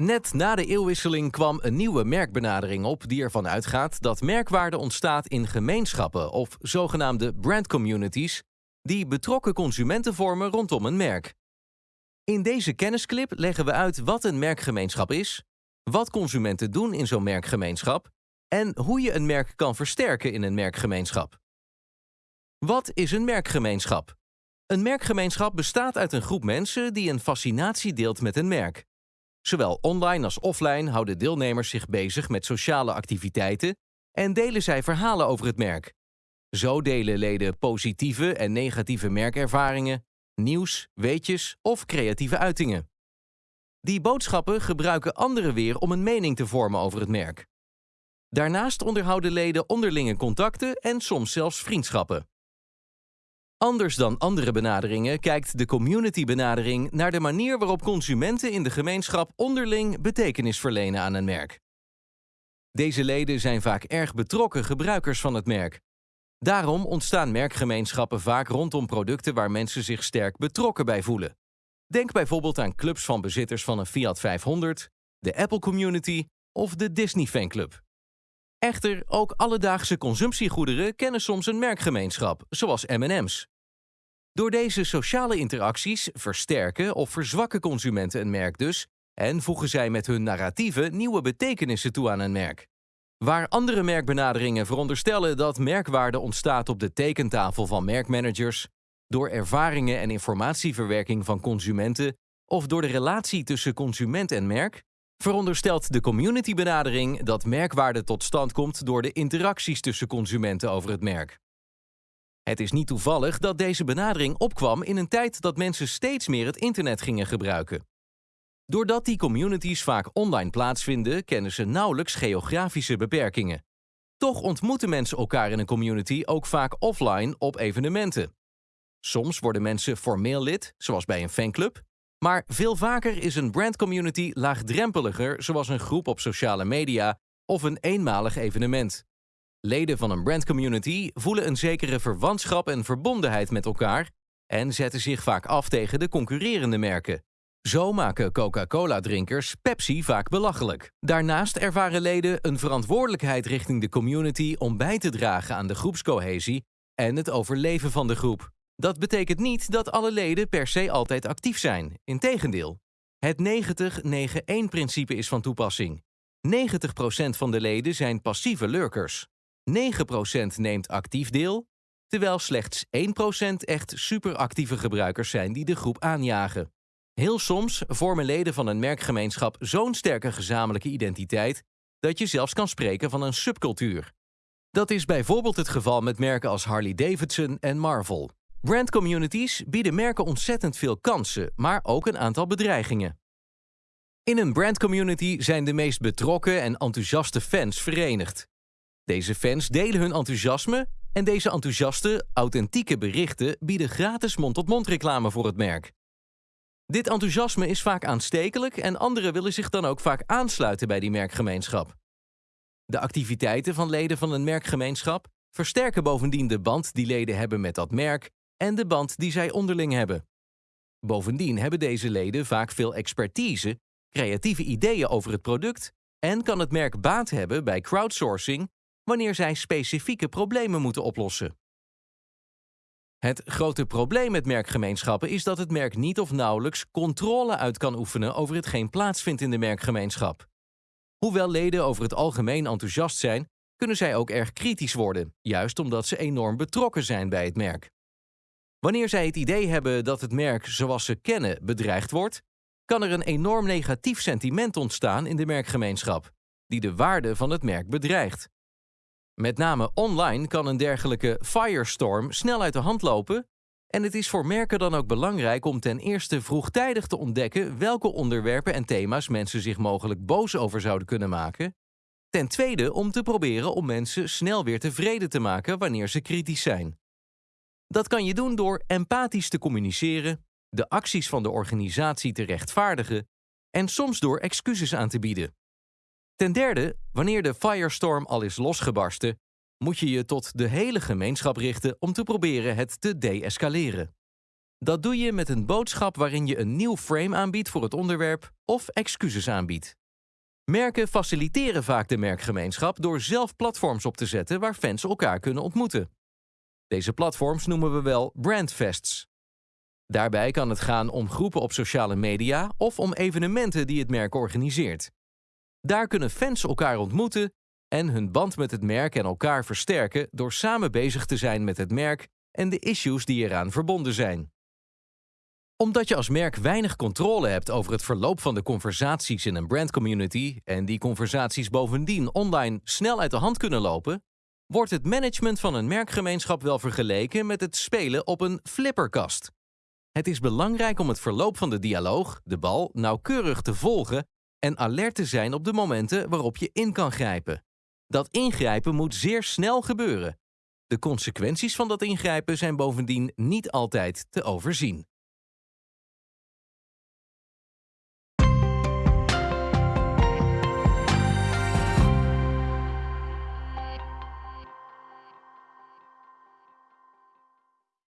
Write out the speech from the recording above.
Net na de eeuwwisseling kwam een nieuwe merkbenadering op die ervan uitgaat dat merkwaarde ontstaat in gemeenschappen of zogenaamde brand communities die betrokken consumenten vormen rondom een merk. In deze kennisclip leggen we uit wat een merkgemeenschap is, wat consumenten doen in zo'n merkgemeenschap en hoe je een merk kan versterken in een merkgemeenschap. Wat is een merkgemeenschap? Een merkgemeenschap bestaat uit een groep mensen die een fascinatie deelt met een merk. Zowel online als offline houden deelnemers zich bezig met sociale activiteiten en delen zij verhalen over het merk. Zo delen leden positieve en negatieve merkervaringen, nieuws, weetjes of creatieve uitingen. Die boodschappen gebruiken anderen weer om een mening te vormen over het merk. Daarnaast onderhouden leden onderlinge contacten en soms zelfs vriendschappen. Anders dan andere benaderingen kijkt de community-benadering naar de manier waarop consumenten in de gemeenschap onderling betekenis verlenen aan een merk. Deze leden zijn vaak erg betrokken gebruikers van het merk. Daarom ontstaan merkgemeenschappen vaak rondom producten waar mensen zich sterk betrokken bij voelen. Denk bijvoorbeeld aan clubs van bezitters van een Fiat 500, de Apple Community of de Disney Fanclub. Echter, ook alledaagse consumptiegoederen kennen soms een merkgemeenschap, zoals M&M's. Door deze sociale interacties versterken of verzwakken consumenten een merk dus en voegen zij met hun narratieven nieuwe betekenissen toe aan een merk. Waar andere merkbenaderingen veronderstellen dat merkwaarde ontstaat op de tekentafel van merkmanagers, door ervaringen en informatieverwerking van consumenten of door de relatie tussen consument en merk, veronderstelt de communitybenadering dat merkwaarde tot stand komt door de interacties tussen consumenten over het merk. Het is niet toevallig dat deze benadering opkwam in een tijd dat mensen steeds meer het internet gingen gebruiken. Doordat die communities vaak online plaatsvinden, kennen ze nauwelijks geografische beperkingen. Toch ontmoeten mensen elkaar in een community ook vaak offline op evenementen. Soms worden mensen formeel lid, zoals bij een fanclub, maar veel vaker is een brandcommunity laagdrempeliger, zoals een groep op sociale media of een eenmalig evenement. Leden van een brandcommunity voelen een zekere verwantschap en verbondenheid met elkaar en zetten zich vaak af tegen de concurrerende merken. Zo maken Coca-Cola-drinkers Pepsi vaak belachelijk. Daarnaast ervaren leden een verantwoordelijkheid richting de community om bij te dragen aan de groepscohesie en het overleven van de groep. Dat betekent niet dat alle leden per se altijd actief zijn. Integendeel. Het 90-9-1-principe is van toepassing. 90% van de leden zijn passieve lurkers. 9% neemt actief deel, terwijl slechts 1% echt superactieve gebruikers zijn die de groep aanjagen. Heel soms vormen leden van een merkgemeenschap zo'n sterke gezamenlijke identiteit dat je zelfs kan spreken van een subcultuur. Dat is bijvoorbeeld het geval met merken als Harley-Davidson en Marvel. Brandcommunities bieden merken ontzettend veel kansen, maar ook een aantal bedreigingen. In een brandcommunity zijn de meest betrokken en enthousiaste fans verenigd. Deze fans delen hun enthousiasme en deze enthousiaste, authentieke berichten bieden gratis mond-tot-mond reclame voor het merk. Dit enthousiasme is vaak aanstekelijk en anderen willen zich dan ook vaak aansluiten bij die merkgemeenschap. De activiteiten van leden van een merkgemeenschap versterken bovendien de band die leden hebben met dat merk en de band die zij onderling hebben. Bovendien hebben deze leden vaak veel expertise, creatieve ideeën over het product en kan het merk baat hebben bij crowdsourcing wanneer zij specifieke problemen moeten oplossen. Het grote probleem met merkgemeenschappen is dat het merk niet of nauwelijks controle uit kan oefenen over hetgeen plaatsvindt in de merkgemeenschap. Hoewel leden over het algemeen enthousiast zijn, kunnen zij ook erg kritisch worden, juist omdat ze enorm betrokken zijn bij het merk. Wanneer zij het idee hebben dat het merk zoals ze kennen bedreigd wordt, kan er een enorm negatief sentiment ontstaan in de merkgemeenschap, die de waarde van het merk bedreigt. Met name online kan een dergelijke firestorm snel uit de hand lopen en het is voor merken dan ook belangrijk om ten eerste vroegtijdig te ontdekken welke onderwerpen en thema's mensen zich mogelijk boos over zouden kunnen maken. Ten tweede om te proberen om mensen snel weer tevreden te maken wanneer ze kritisch zijn. Dat kan je doen door empathisch te communiceren, de acties van de organisatie te rechtvaardigen en soms door excuses aan te bieden. Ten derde, wanneer de firestorm al is losgebarsten, moet je je tot de hele gemeenschap richten om te proberen het te deescaleren. Dat doe je met een boodschap waarin je een nieuw frame aanbiedt voor het onderwerp of excuses aanbiedt. Merken faciliteren vaak de merkgemeenschap door zelf platforms op te zetten waar fans elkaar kunnen ontmoeten. Deze platforms noemen we wel brandfests. Daarbij kan het gaan om groepen op sociale media of om evenementen die het merk organiseert. Daar kunnen fans elkaar ontmoeten en hun band met het merk en elkaar versterken door samen bezig te zijn met het merk en de issues die eraan verbonden zijn. Omdat je als merk weinig controle hebt over het verloop van de conversaties in een brandcommunity en die conversaties bovendien online snel uit de hand kunnen lopen, wordt het management van een merkgemeenschap wel vergeleken met het spelen op een flipperkast. Het is belangrijk om het verloop van de dialoog, de bal, nauwkeurig te volgen en alert te zijn op de momenten waarop je in kan grijpen. Dat ingrijpen moet zeer snel gebeuren. De consequenties van dat ingrijpen zijn bovendien niet altijd te overzien.